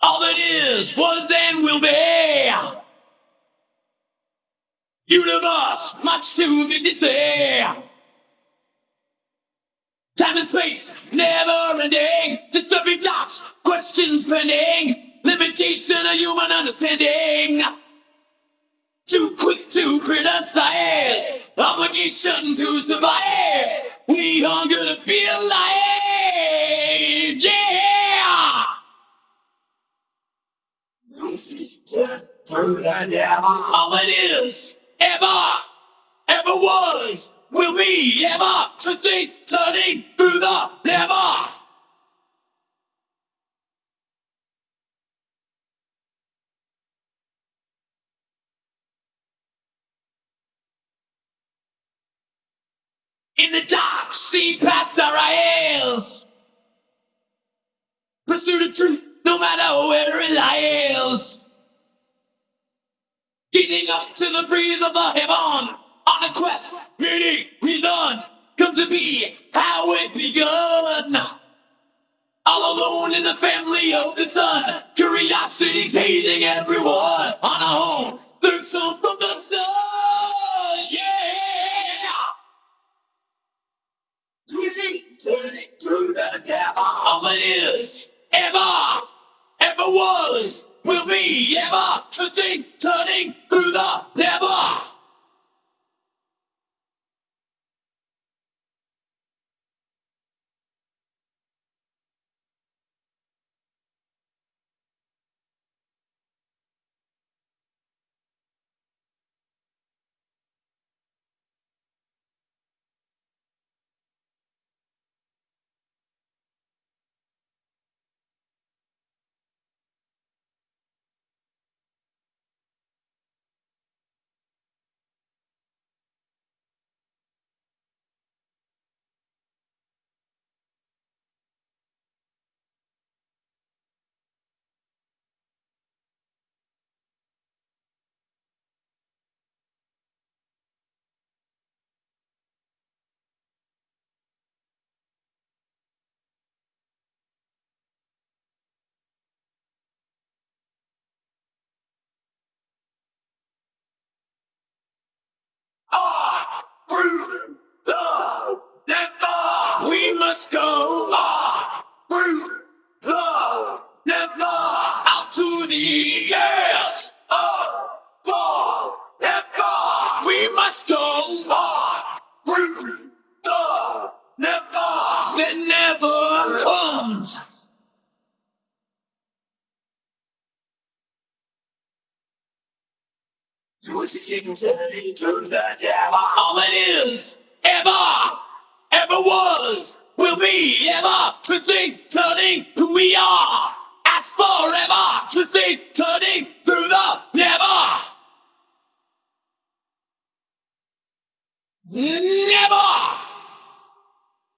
All that is, was, and will be. Universe, much too big to say. Time and space, never ending. Disturbing thoughts, questions pending. Limitation of human understanding. Too quick to criticize. Obligation to survive. We are gonna be alive. All it is, ever, ever was, will be, ever, twisting, turning through the never. In the dark, see past our eyes. Pursue the truth, no matter where it lies. Getting up to the breeze of the heaven. On a quest, meaning, reason, come to be how it begun. All alone in the family of the sun. Curiosity tasing everyone. On a home, learn some from the sun. Yeah! Twisting, turning through the it is, ever, ever was, will be, ever, twisting, turning through the never. Ah, through the must go ah, through the never out to the edge of the never. We must go ah, through the never that never comes. Twisting, to the never. All it is, ever, ever was, will be, ever, twisting, turning who we are. As forever, twisting, turning through the never. Never.